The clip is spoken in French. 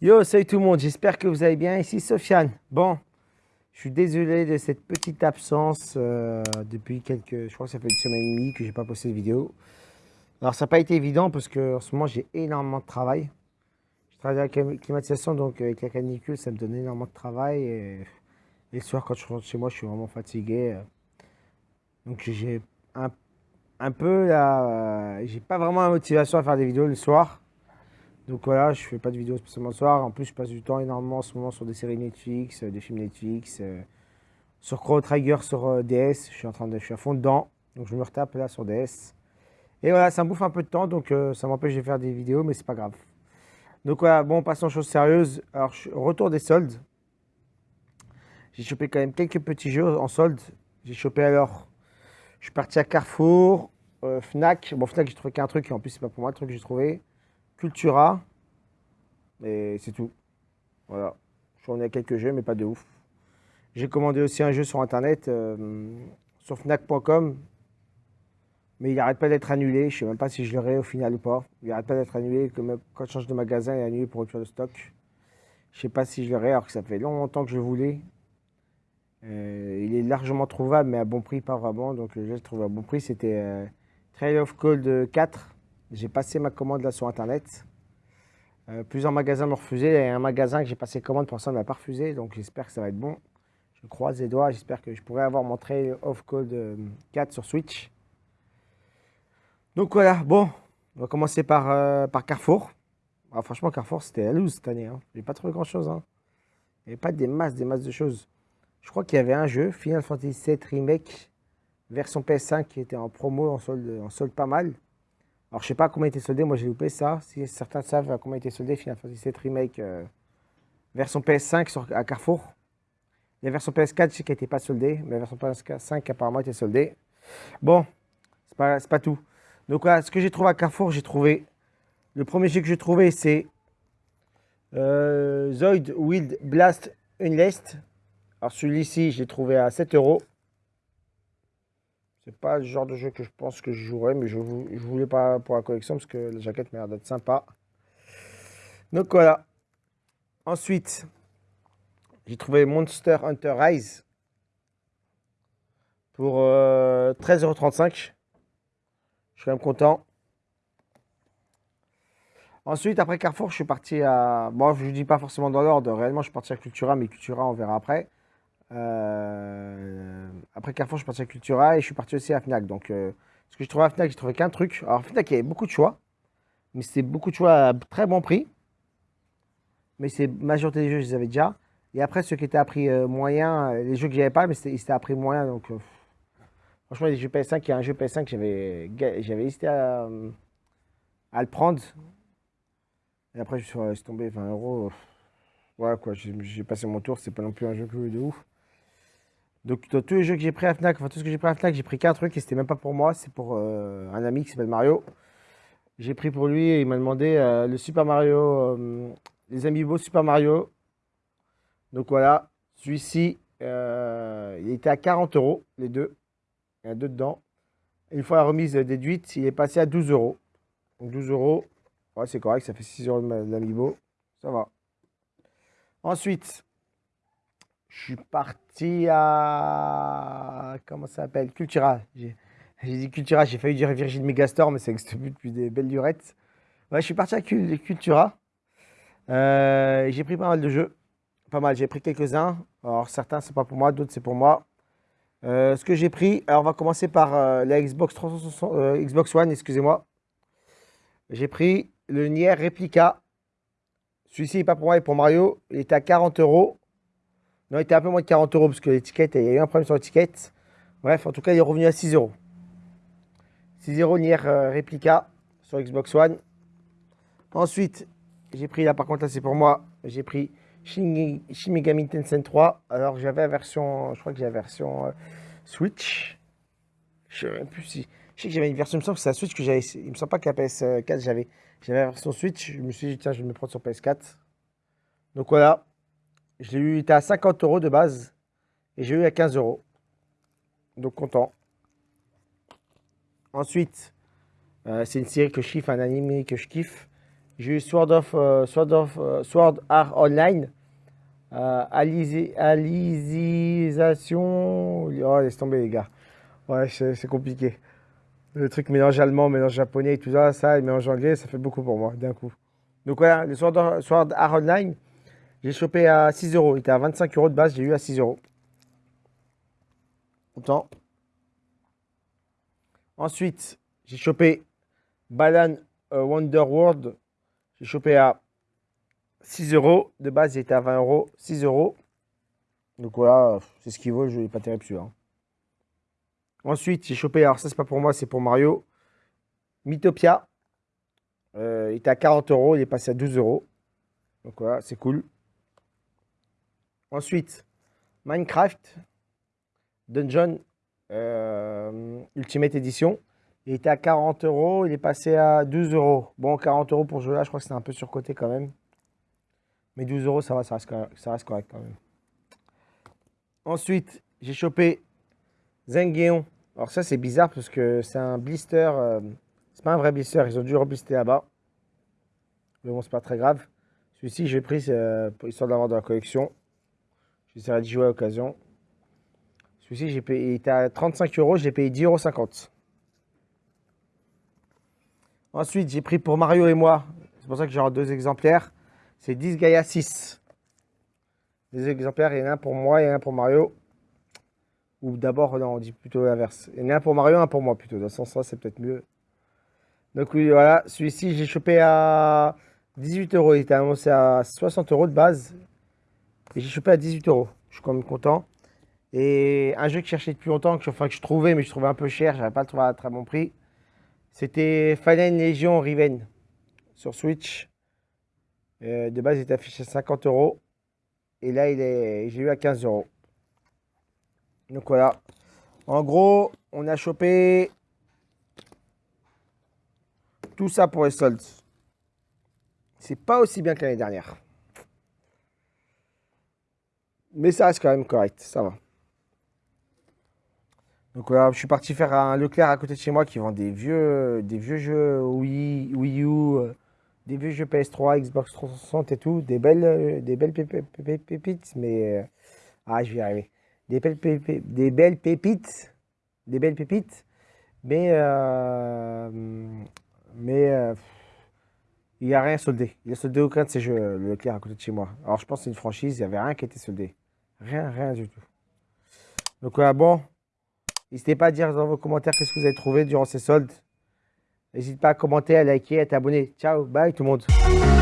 Yo, salut tout le monde, j'espère que vous allez bien. Ici Sofiane. Bon, je suis désolé de cette petite absence euh, depuis quelques... Je crois que ça fait une semaine et demie que j'ai pas posté de vidéo. Alors, ça n'a pas été évident parce que en ce moment, j'ai énormément de travail. Je travaille à la climatisation, donc avec la canicule, ça me donne énormément de travail. Et, le soir, quand je rentre chez moi, je suis vraiment fatigué. Donc, j'ai un, un, peu la... J'ai pas vraiment la motivation à faire des vidéos le soir. Donc voilà, je fais pas de vidéos spécialement le soir. En plus, je passe du temps énormément en ce moment sur des séries Netflix, euh, des films Netflix. Euh, sur Chrono Trigger sur euh, DS, je suis en train de, je suis à fond dedans. Donc je me retape là sur DS. Et voilà, ça me bouffe un peu de temps, donc ça m'empêche de faire des vidéos, mais c'est pas grave. Donc voilà, bon, passons aux choses sérieuses. Alors, retour des soldes. J'ai chopé quand même quelques petits jeux en solde. J'ai chopé alors, je suis parti à Carrefour, Fnac. Bon, Fnac, j'ai trouvé qu'un truc, et en plus, c'est pas pour moi le truc que j'ai trouvé. Cultura. Et c'est tout. Voilà. J'en ai quelques jeux, mais pas de ouf. J'ai commandé aussi un jeu sur Internet, euh, sur Fnac.com. Mais il n'arrête pas d'être annulé. Je ne sais même pas si je l'aurai au final ou pas. Il n'arrête pas d'être annulé. Quand je change de magasin, il est annulé pour rupture de stock. Je ne sais pas si je l'aurai, alors que ça fait longtemps que je voulais. Euh, il est largement trouvable, mais à bon prix, pas vraiment. Donc, je l'ai trouvé à bon prix. C'était euh, Trail of Cold 4. J'ai passé ma commande là sur Internet. Euh, plusieurs magasins m'ont refusé. Il y a un magasin que j'ai passé commande, pour ça ne m'a pas refusé. Donc j'espère que ça va être bon. Je croise les doigts. J'espère que je pourrai avoir mon Trail of Code 4 sur Switch. Donc voilà, bon, on va commencer par, euh, par Carrefour. Ah, franchement, Carrefour, c'était la loose cette année. Hein. J'ai pas trouvé grand chose. Hein. Il n'y avait pas des masses, des masses de choses. Je crois qu'il y avait un jeu, Final Fantasy VII Remake, version PS5, qui était en promo, en solde, en solde pas mal. Alors, je sais pas comment il était soldé. Moi, j'ai loupé ça. Si certains savent comment il était soldé, Final Fantasy VII Remake euh, version PS5 sur, à Carrefour. La version PS4, je sais qu'elle n'était pas soldée, mais la version PS5 apparemment était soldée. Bon, c'est pas, pas tout. Donc voilà, ce que j'ai trouvé à Carrefour, j'ai trouvé. Le premier jeu que j'ai trouvé, c'est euh, Zoid Wild Blast Unlist. Alors celui-ci, je l'ai trouvé à 7 euros. Pas le genre de jeu que je pense que je jouerais, mais je, ne voulais pas pour la collection parce que la jaquette m'a l'air d'être sympa. Donc voilà. Ensuite, j'ai trouvé Monster Hunter Rise pour 13,35€. Euh, je suis quand même content. Ensuite, après Carrefour, je suis parti à... Bon, je ne dis pas forcément dans l'ordre. Réellement, je suis parti à Cultura, mais Cultura, on verra après. Euh, après Carrefour, je suis parti à Cultura et je suis parti aussi à Fnac. Donc, euh, ce que je trouvais à Fnac, j'ai trouvé qu'un truc. Alors, Fnac, il y avait beaucoup de choix, mais c'était beaucoup de choix à très bon prix. Mais c'est majorité des jeux, je les avais déjà. Et après, ceux qui étaient à prix euh, moyen, les jeux que j'avais pas, mais c'était à prix moyen. Donc, franchement, les jeux PS5, il y a un jeu PS5 que j'avais hésité à, le prendre. Et après, je suis, tombé 20 euros. Voilà quoi, j'ai passé mon tour, c'est pas non plus un jeu de ouf. Donc, tous les jeux que j'ai pris à Fnac, enfin tout ce que j'ai pris à Fnac, j'ai pris qu'un truc et c'était même pas pour moi, c'est pour euh, un ami qui s'appelle Mario. J'ai pris pour lui et il m'a demandé euh, le Super Mario, euh, les Amiibo Super Mario. Donc voilà, celui-ci, il était à 40 euros, les deux. Il y en a deux dedans. une fois la remise déduite, il est passé à 12 euros. Donc 12 euros, ouais, c'est correct, ça fait 6 euros de l'Amiibo. Ça va. Ensuite, je suis parti à. Comment ça s'appelle Cultura. J'ai dit Cultura, j'ai failli dire Virgin Megastore, mais ça n'existe plus depuis des belles durettes. Ouais, je suis parti à Cultura. Euh, j'ai pris pas mal de jeux. Pas mal, j'ai pris quelques-uns. Alors, certains, c'est pas pour moi, d'autres, c'est pour moi. Euh, ce que j'ai pris, alors on va commencer par euh, la Xbox, Xbox One, excusez-moi. J'ai pris le Nier Replica. Celui-ci n'est pas pour moi, il est pour Mario. Il était à 40 euros. Non, il était un peu moins de 40 euros parce que l'étiquette, il y a eu un problème sur l'étiquette. Bref, en tout cas, il est revenu à 6 euros. 6 euros Nier euh, Replica sur Xbox One. Ensuite, j'ai pris, là par contre, là c'est pour moi, j'ai pris Shin, Megami Tensei 3. Alors j'avais la version, je crois que j'ai la version euh, Switch. Je sais plus si. Je sais que j'avais une version, il me semble que c'est la Switch que j'avais. Il me semble pas que la PS4 j'avais. J'avais la version Switch. Je me suis dit, tiens, je vais me prendre sur PS4. Donc voilà. Je l'ai eu, était à 50 euros de base. Et j'ai eu à 15 euros. Donc content. Ensuite, euh, c'est une série que je kiffe, un anime que je kiffe. J'ai eu Sword of, euh, Sword of euh, Sword Art Online. Alizisation. Oh, laisse tomber les gars. Ouais, c'est compliqué. Le truc mélange allemand, mélange japonais et tout ça, ça, et mélange anglais, ça fait beaucoup pour moi d'un coup. Donc voilà, le Sword, Art Online, j'ai chopé à 6 euros. Il était à 25 euros de base, j'ai eu à 6 euros. Autant. Ensuite, j'ai chopé Balan Wonder World j'ai chopé à 6 euros. De base, il était à 20 euros. 6 euros. Donc voilà, c'est ce qu'il vaut. Je n'est pas terrible celui-là. Ensuite, j'ai chopé, alors ça, c'est pas pour moi, c'est pour Mario. Mythopia. Euh, il était à 40 euros. Il est passé à 12 euros. Donc voilà, c'est cool. Ensuite, Minecraft Dungeon euh, Ultimate Edition. Il était à 40 euros, il est passé à 12 euros. Bon, 40 euros pour jouer là, je crois que c'est un peu surcoté quand même. Mais 12 euros, ça va, ça reste, correct quand même. Ensuite, j'ai chopé Zengeon. Alors ça, c'est bizarre parce que c'est un blister. Euh, c'est pas un vrai blister, ils ont dû reblister là-bas. Mais bon, c'est pas très grave. Celui-ci, j'ai pris euh, histoire de la collection. J'essaierai d'y jouer à l'occasion. Celui-ci, j'ai payé, il était à 35 euros, j'ai payé 10,50 euros. Ensuite, j'ai pris pour Mario et moi, c'est pour ça que j'ai deux exemplaires, c'est 10 Gaia 6. Des exemplaires, il y en a un pour moi et un pour Mario. Ou d'abord, non, on dit plutôt l'inverse. Il y en a un pour Mario, un pour moi plutôt. Dans ce sens-là, c'est peut-être mieux. Donc oui, voilà, celui-ci, j'ai chopé à 18 euros. Il était annoncé à 60 euros de base. Et j'ai chopé à 18 euros. Je suis quand même content. Et un jeu que je cherchais depuis longtemps, que, enfin, que je trouvais, mais je trouvais un peu cher. Je n'avais pas le trouvé à très bon prix. C'était Fallen Legion Riven sur Switch. Euh, de base, il était affiché à 50 euros. Et là, il est, j'ai eu à 15 euros. Donc voilà. En gros, on a chopé tout ça pour les soldes. C'est pas aussi bien que l'année dernière. Mais ça reste quand même correct, ça va. Donc voilà, je suis parti faire un Leclerc à côté de chez moi qui vend des vieux, des vieux jeux Wii, Wii U, euh, des vieux jeux PS3, Xbox 360 et tout, des belles, euh, des belles pépites, mais euh, ah je vais y arriver, des belles, pépites, des belles pépites, des belles pépites, mais mais il n'y a rien soldé. Il a soldé aucun de ces jeux, le Leclerc à côté de chez moi. Alors je pense que c'est une franchise, il n'y avait rien qui était soldé, rien, rien du tout. Donc voilà, bon. N'hésitez pas à dire dans vos commentaires qu'est-ce que vous avez trouvé durant ces soldes. N'hésitez pas à commenter, à liker, à t'abonner. Ciao, bye tout le monde.